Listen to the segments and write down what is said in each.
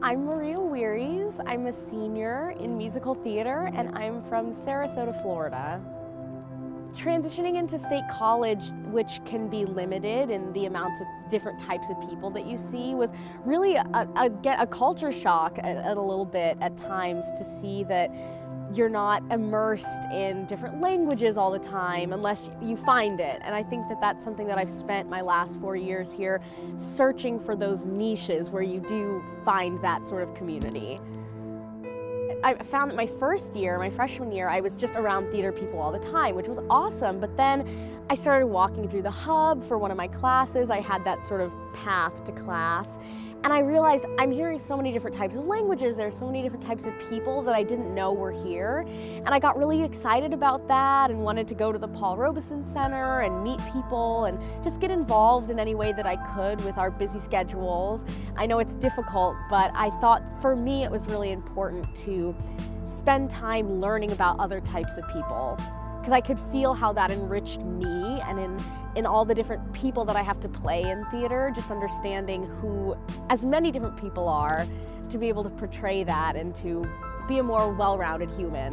I'm Maria Wearies. I'm a senior in musical theater and I'm from Sarasota, Florida. Transitioning into state college, which can be limited in the amounts of different types of people that you see, was really a, a, a culture shock at, at a little bit at times to see that you're not immersed in different languages all the time unless you find it. And I think that that's something that I've spent my last four years here searching for those niches where you do find that sort of community. I found that my first year, my freshman year, I was just around theater people all the time, which was awesome. But then I started walking through the hub for one of my classes. I had that sort of path to class. And I realized I'm hearing so many different types of languages. There are so many different types of people that I didn't know were here. And I got really excited about that and wanted to go to the Paul Robeson Center and meet people and just get involved in any way that I could with our busy schedules. I know it's difficult, but I thought for me it was really important to spend time learning about other types of people because I could feel how that enriched me and in, in all the different people that I have to play in theater, just understanding who as many different people are to be able to portray that and to be a more well-rounded human.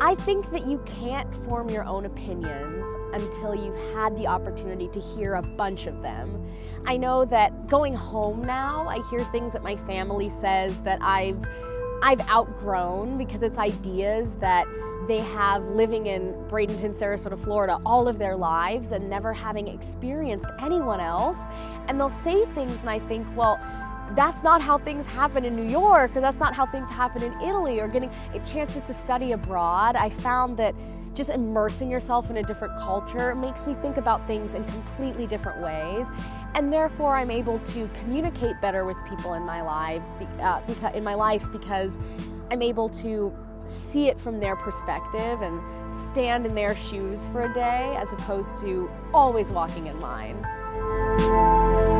I think that you can't form your own opinions until you've had the opportunity to hear a bunch of them. I know that going home now, I hear things that my family says that I've I've outgrown because it's ideas that they have living in Bradenton, Sarasota, Florida all of their lives and never having experienced anyone else. And they'll say things and I think, well, that's not how things happen in New York or that's not how things happen in Italy or getting chances to study abroad. I found that just immersing yourself in a different culture makes me think about things in completely different ways. And therefore, I'm able to communicate better with people in my lives, uh, in my life, because I'm able to see it from their perspective and stand in their shoes for a day, as opposed to always walking in line thank you